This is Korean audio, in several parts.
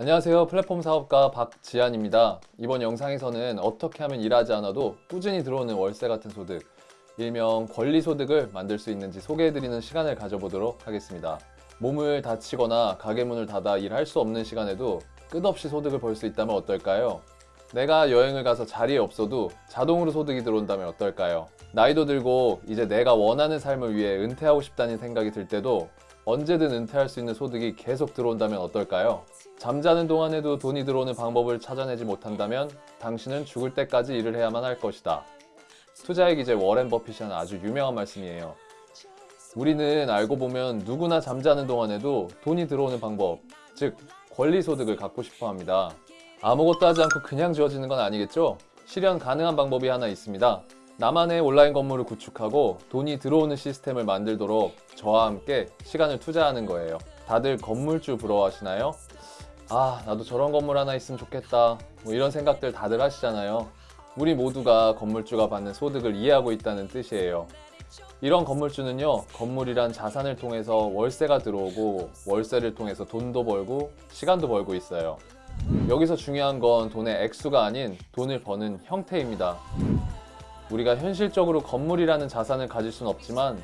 안녕하세요 플랫폼 사업가 박지한입니다 이번 영상에서는 어떻게 하면 일하지 않아도 꾸준히 들어오는 월세 같은 소득 일명 권리소득을 만들 수 있는지 소개해드리는 시간을 가져보도록 하겠습니다 몸을 다치거나 가게 문을 닫아 일할 수 없는 시간에도 끝없이 소득을 벌 수 있다면 어떨까요? 내가 여행을 가서 자리에 없어도 자동으로 소득이 들어온다면 어떨까요? 나이도 들고 이제 내가 원하는 삶을 위해 은퇴하고 싶다는 생각이 들 때도 언제든 은퇴할 수 있는 소득이 계속 들어온다면 어떨까요? 잠자는 동안에도 돈이 들어오는 방법을 찾아내지 못한다면 당신은 죽을 때까지 일을 해야만 할 것이다. 투자의 기재 워렌 버핏이 하는 아주 유명한 말씀이에요. 우리는 알고 보면 누구나 잠자는 동안에도 돈이 들어오는 방법, 즉 권리소득을 갖고 싶어 합니다. 아무것도 하지 않고 그냥 지어지는 건 아니겠죠? 실현 가능한 방법이 하나 있습니다. 나만의 온라인 건물을 구축하고 돈이 들어오는 시스템을 만들도록 저와 함께 시간을 투자하는 거예요. 다들 건물주 부러워하시나요? 아, 나도 저런 건물 하나 있으면 좋겠다. 뭐 이런 생각들 다들 하시잖아요. 우리 모두가 건물주가 받는 소득을 이해하고 있다는 뜻이에요. 이런 건물주는요, 건물이란 자산을 통해서 월세가 들어오고 월세를 통해서 돈도 벌고 시간도 벌고 있어요. 여기서 중요한 건 돈의 액수가 아닌 돈을 버는 형태입니다. 우리가 현실적으로 건물이라는 자산을 가질 수는 없지만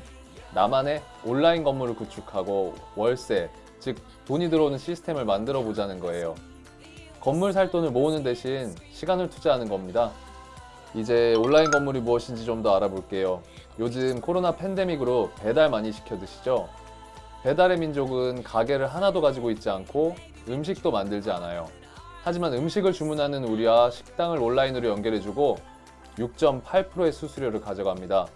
나만의 온라인 건물을 구축하고 월세, 즉 돈이 들어오는 시스템을 만들어 보자는 거예요. 건물 살 돈을 모으는 대신 시간을 투자하는 겁니다. 이제 온라인 건물이 무엇인지 좀 더 알아볼게요. 요즘 코로나 팬데믹으로 배달 많이 시켜 드시죠? 배달의 민족은 가게를 하나도 가지고 있지 않고 음식도 만들지 않아요. 하지만 음식을 주문하는 우리와 식당을 온라인으로 연결해주고 6.8%의 수수료를 가져갑니다.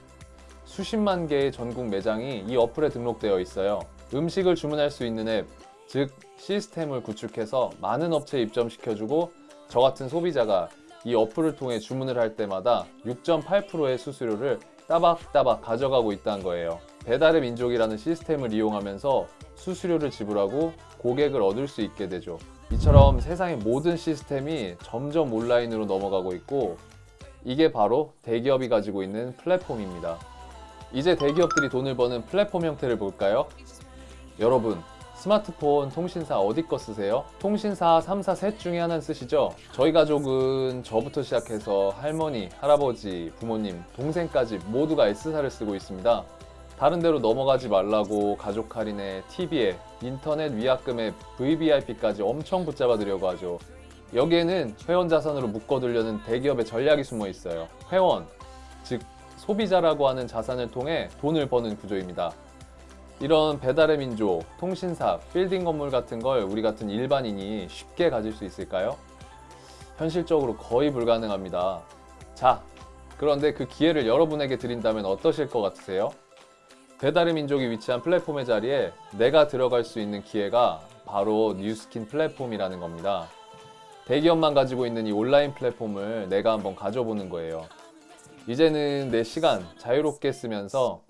수십만 개의 전국 매장이 이 어플에 등록되어 있어요. 음식을 주문할 수 있는 앱, 즉 시스템을 구축해서 많은 업체에 입점시켜주고 저 같은 소비자가 이 어플을 통해 주문을 할 때마다 6.8%의 수수료를 따박따박 가져가고 있다는 거예요. 배달의 민족이라는 시스템을 이용하면서 수수료를 지불하고 고객을 얻을 수 있게 되죠. 이처럼 세상의 모든 시스템이 점점 온라인으로 넘어가고 있고 이게 바로 대기업이 가지고 있는 플랫폼입니다. 이제 대기업들이 돈을 버는 플랫폼 형태를 볼까요? 여러분, 스마트폰, 통신사 어디 거 쓰세요? 통신사 3사 셋 중에 하나는 쓰시죠? 저희 가족은 저부터 시작해서 할머니, 할아버지, 부모님, 동생까지 모두가 S사를 쓰고 있습니다. 다른 데로 넘어가지 말라고 가족 할인에 TV에 인터넷 위약금에 VVIP까지 엄청 붙잡아 드려고 하죠. 여기에는 회원 자산으로 묶어두려는 대기업의 전략이 숨어 있어요. 회원, 즉 소비자라고 하는 자산을 통해 돈을 버는 구조입니다. 이런 배달의 민족, 통신사, 빌딩 건물 같은 걸 우리 같은 일반인이 쉽게 가질 수 있을까요? 현실적으로 거의 불가능합니다. 자, 그런데 그 기회를 여러분에게 드린다면 어떠실 것 같으세요? 배달의 민족이 위치한 플랫폼의 자리에 내가 들어갈 수 있는 기회가 바로 뉴스킨 플랫폼이라는 겁니다. 대기업만 가지고 있는 이 온라인 플랫폼을 내가 한번 가져보는 거예요. 이제는 내 시간 자유롭게 쓰면서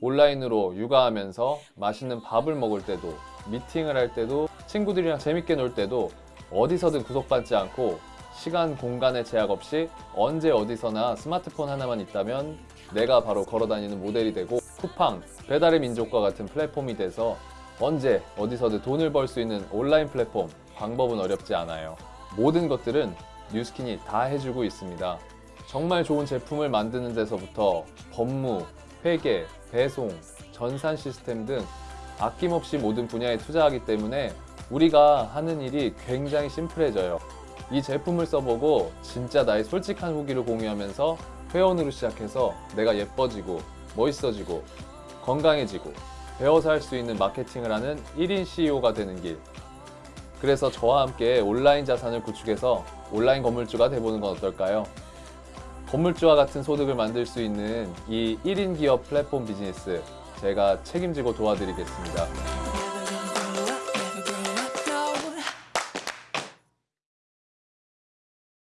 온라인으로 육아하면서 맛있는 밥을 먹을 때도 미팅을 할 때도 친구들이랑 재밌게 놀 때도 어디서든 구속받지 않고 시간 공간의 제약 없이 언제 어디서나 스마트폰 하나만 있다면 내가 바로 걸어다니는 모델이 되고 쿠팡, 배달의 민족과 같은 플랫폼이 돼서 언제 어디서든 돈을 벌 수 있는 온라인 플랫폼 방법은 어렵지 않아요. 모든 것들은 뉴스킨이 다 해주고 있습니다. 정말 좋은 제품을 만드는 데서부터 법무, 회계, 배송, 전산 시스템 등 아낌없이 모든 분야에 투자하기 때문에 우리가 하는 일이 굉장히 심플해져요. 이 제품을 써보고 진짜 나의 솔직한 후기를 공유하면서 회원으로 시작해서 내가 예뻐지고 멋있어지고 건강해지고 배워서 할 수 있는 마케팅을 하는 1인 CEO가 되는 길. 그래서 저와 함께 온라인 자산을 구축해서 온라인 건물주가 돼보는 건 어떨까요? 건물주와 같은 소득을 만들 수 있는 이 1인 기업 플랫폼 비즈니스 제가 책임지고 도와드리겠습니다.